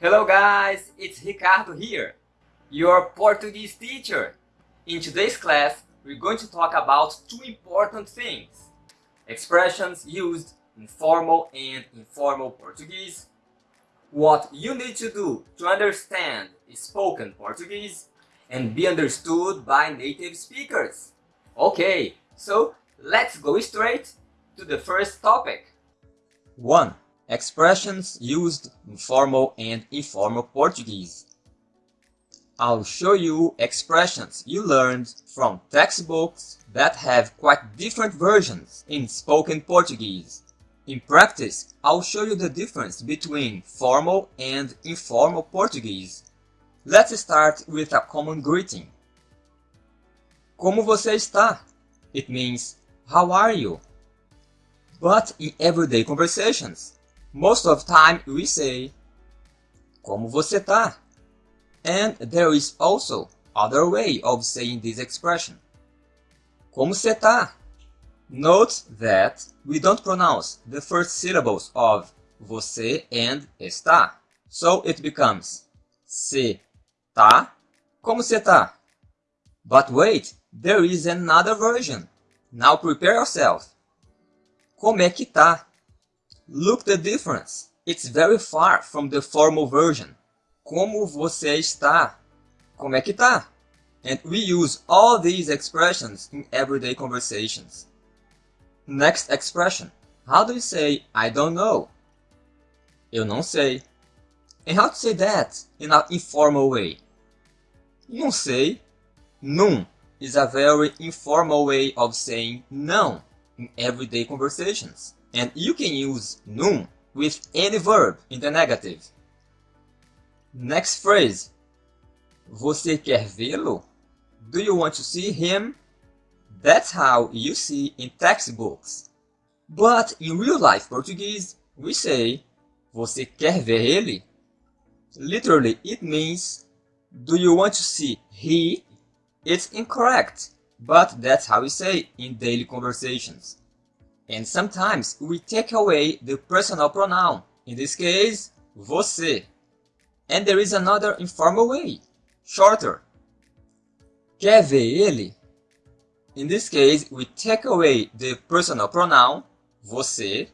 Hello guys, it's Ricardo here, your Portuguese teacher. In today's class, we're going to talk about two important things. Expressions used in formal and informal Portuguese, what you need to do to understand spoken Portuguese, and be understood by native speakers. Okay, so let's go straight to the first topic. 1. Expressions used in formal and informal Portuguese. I'll show you expressions you learned from textbooks that have quite different versions in spoken Portuguese. In practice, I'll show you the difference between formal and informal Portuguese. Let's start with a common greeting. Como você está? It means, how are you? But in everyday conversations, most of time we say, Como você tá? And there is also other way of saying this expression. Como você tá? Note that we don't pronounce the first syllables of você and está. So it becomes se tá? Como você tá? But wait, there is another version. Now prepare yourself. Como é que tá? Look the difference. It's very far from the formal version. Como você está? Como é que tá? And we use all these expressions in everyday conversations. Next expression. How do you say I don't know? Eu não sei. And how to say that in an informal way? Não sei. Não is a very informal way of saying não in everyday conversations. And you can use não with any verb in the negative. Next phrase. Você quer vê-lo? Do you want to see him? That's how you see in textbooks. But in real life Portuguese, we say Você quer ver ele? Literally, it means Do you want to see he? It's incorrect, but that's how we say in daily conversations. And sometimes we take away the personal pronoun, in this case, você. And there is another informal way, shorter. Quer ver ele? In this case, we take away the personal pronoun, você,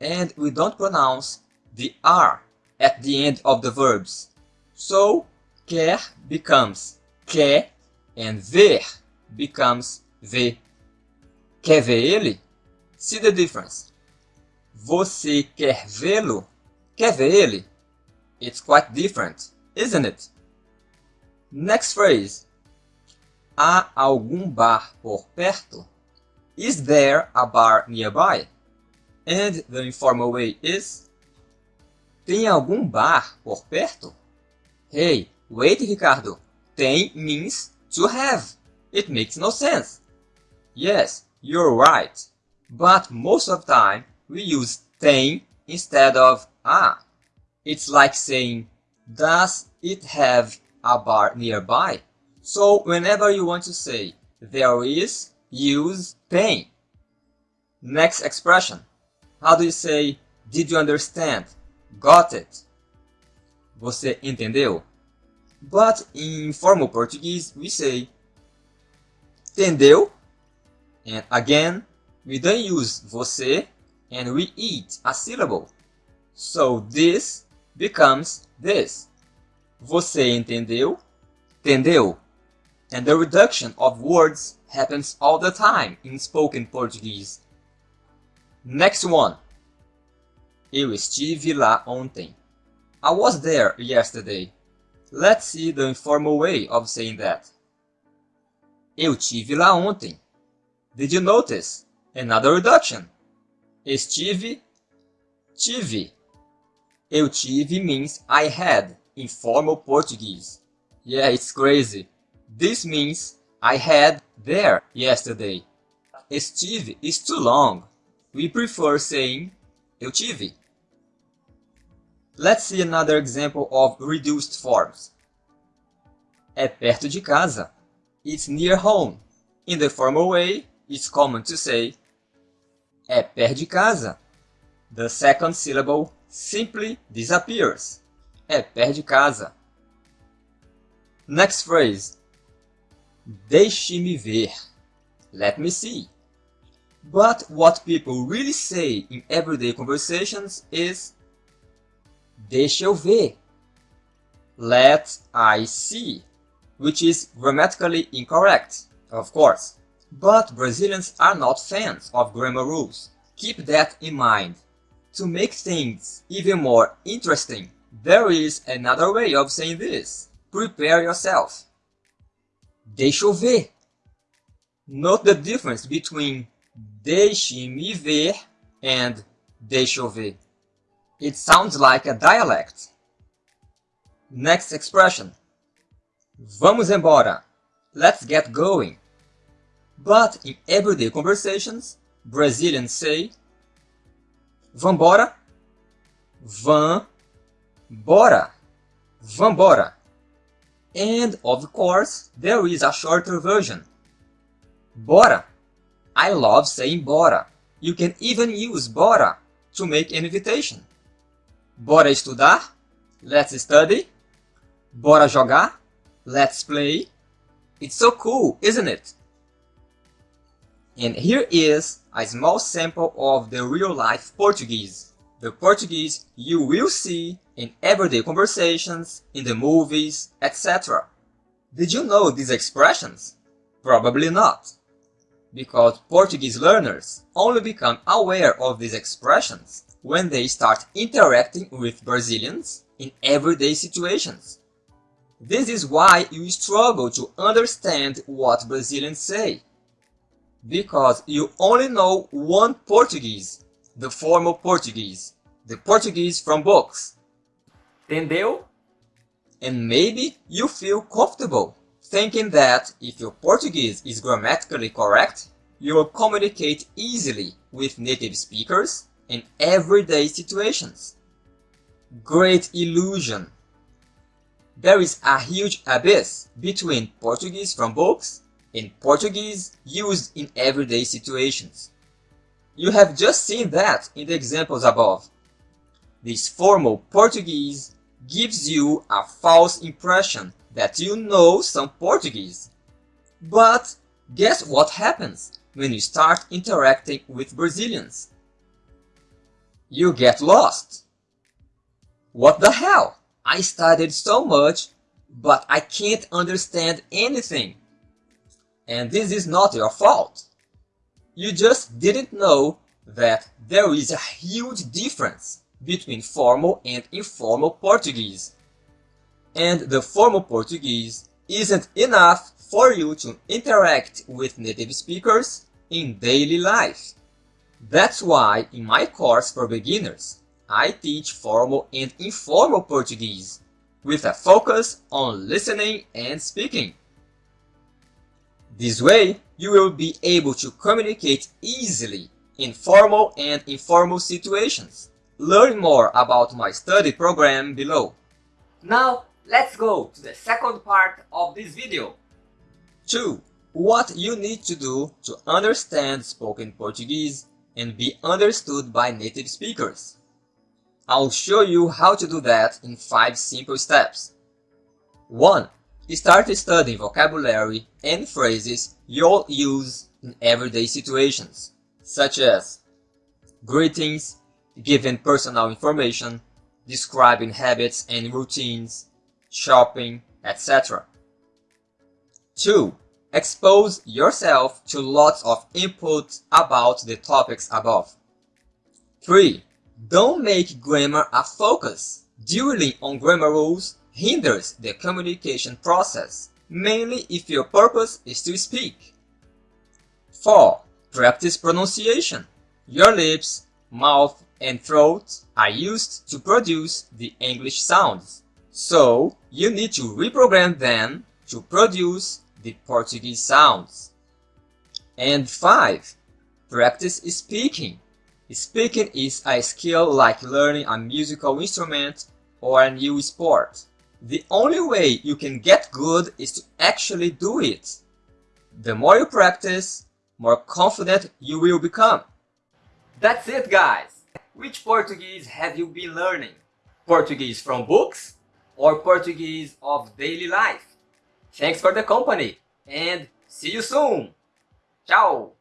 and we don't pronounce the R at the end of the verbs. So, quer becomes quer and ver becomes ver. Quer ver ele? See the difference. Você quer vê-lo? Quer ver ele? It's quite different, isn't it? Next phrase. Há algum bar por perto? Is there a bar nearby? And the informal way is Tem algum bar por perto? Hey, wait Ricardo. Tem means to have. It makes no sense. Yes, you're right. But most of the time, we use tem instead of a. It's like saying, does it have a bar nearby? So whenever you want to say there is, use tem. Next expression. How do you say, did you understand? Got it? Você entendeu? But in formal Portuguese, we say entendeu? And again, we don't use você and we eat a syllable. So this becomes this. Você entendeu? Entendeu? And the reduction of words happens all the time in spoken Portuguese. Next one. Eu estive lá ontem. I was there yesterday. Let's see the informal way of saying that. Eu tive lá ontem. Did you notice? Another reduction. Estive, tive. Eu tive means I had in formal Portuguese. Yeah, it's crazy. This means I had there yesterday. Estive is too long. We prefer saying eu tive. Let's see another example of reduced forms. É perto de casa. It's near home. In the formal way, it's common to say é perto de casa. The second syllable simply disappears. é perde casa. Next phrase. Deixe-me ver. Let me see. But what people really say in everyday conversations is Deixa eu ver. Let I see, which is grammatically incorrect, of course. But Brazilians are not fans of grammar rules. Keep that in mind. To make things even more interesting, there is another way of saying this. Prepare yourself. Deixa eu ver. Note the difference between deixe-me ver and deixa eu ver. It sounds like a dialect. Next expression. Vamos embora. Let's get going. But in everyday conversations, Brazilians say Vambora, van, bora, vambora. And of course, there is a shorter version. Bora. I love saying bora. You can even use bora to make an invitation. Bora estudar? Let's study. Bora jogar? Let's play. It's so cool, isn't it? And here is a small sample of the real-life Portuguese. The Portuguese you will see in everyday conversations, in the movies, etc. Did you know these expressions? Probably not. Because Portuguese learners only become aware of these expressions when they start interacting with Brazilians in everyday situations. This is why you struggle to understand what Brazilians say. Because you only know one Portuguese, the formal Portuguese, the Portuguese from books. Entendeu? And maybe you feel comfortable thinking that if your Portuguese is grammatically correct, you will communicate easily with native speakers in everyday situations. Great illusion! There is a huge abyss between Portuguese from books and Portuguese used in everyday situations. You have just seen that in the examples above. This formal Portuguese gives you a false impression that you know some Portuguese. But guess what happens when you start interacting with Brazilians? You get lost. What the hell? I studied so much, but I can't understand anything. And this is not your fault. You just didn't know that there is a huge difference between formal and informal Portuguese. And the formal Portuguese isn't enough for you to interact with native speakers in daily life. That's why in my course for beginners, I teach formal and informal Portuguese with a focus on listening and speaking. This way, you will be able to communicate easily in formal and informal situations. Learn more about my study program below. Now, let's go to the second part of this video. 2. What you need to do to understand spoken Portuguese and be understood by native speakers. I'll show you how to do that in 5 simple steps. 1. Start studying vocabulary and phrases you'll use in everyday situations, such as greetings, giving personal information, describing habits and routines, shopping, etc. 2. Expose yourself to lots of input about the topics above. 3. Don't make grammar a focus. Dwelling on grammar rules hinders the communication process, mainly if your purpose is to speak. 4. Practice pronunciation. Your lips, mouth, and throat are used to produce the English sounds. So, you need to reprogram them to produce the Portuguese sounds. And 5. Practice speaking. Speaking is a skill like learning a musical instrument or a new sport. The only way you can get good is to actually do it. The more you practice, more confident you will become. That's it guys! Which Portuguese have you been learning? Portuguese from books or Portuguese of daily life. Thanks for the company and see you soon! Ciao!